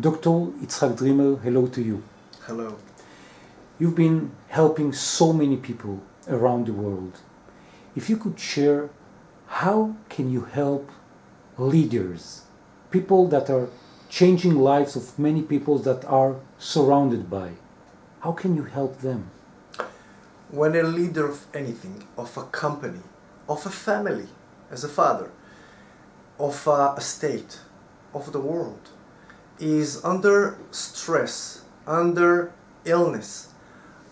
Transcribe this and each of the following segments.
Dr. Itzhak Dreamer, hello to you. Hello. You've been helping so many people around the world. If you could share, how can you help leaders, people that are changing lives of many people that are surrounded by? How can you help them? When a leader of anything, of a company, of a family, as a father, of a state, of the world, is under stress, under illness,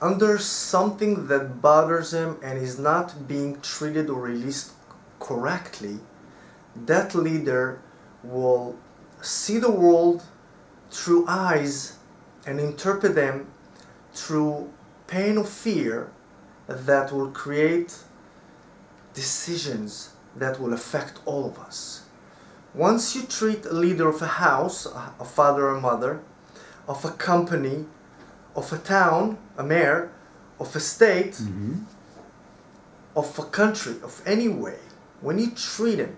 under something that bothers him and is not being treated or released correctly, that leader will see the world through eyes and interpret them through pain or fear that will create decisions that will affect all of us. Once you treat a leader of a house, a father or mother, of a company, of a town, a mayor, of a state, Mm-hmm. of a country, of any way, when you treat him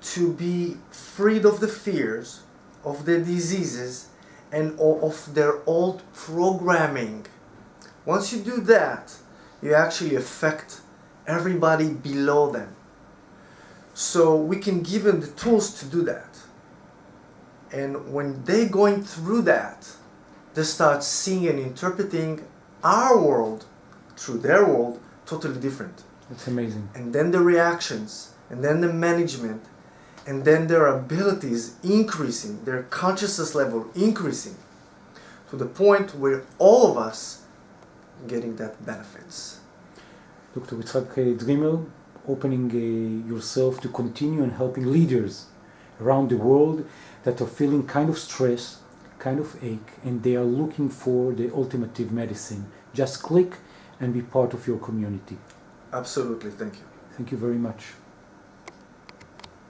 to be freed of the fears, of the diseases, and of their old programming, once you do that, you actually affect everybody below them. So we can give them the tools to do that. And when they're going through that, they start seeing and interpreting our world through their world totally different. That's amazing. And then the reactions, and then the management, and then their abilities increasing, their consciousness level increasing to the point where all of us getting that benefits. Dr. Itzhak uh, Dreamer, opening uh, yourself to continue and helping leaders around the world that are feeling kind of stress, kind of ache, and they are looking for the ultimative medicine. Just click and be part of your community. Absolutely, thank you. Thank you very much.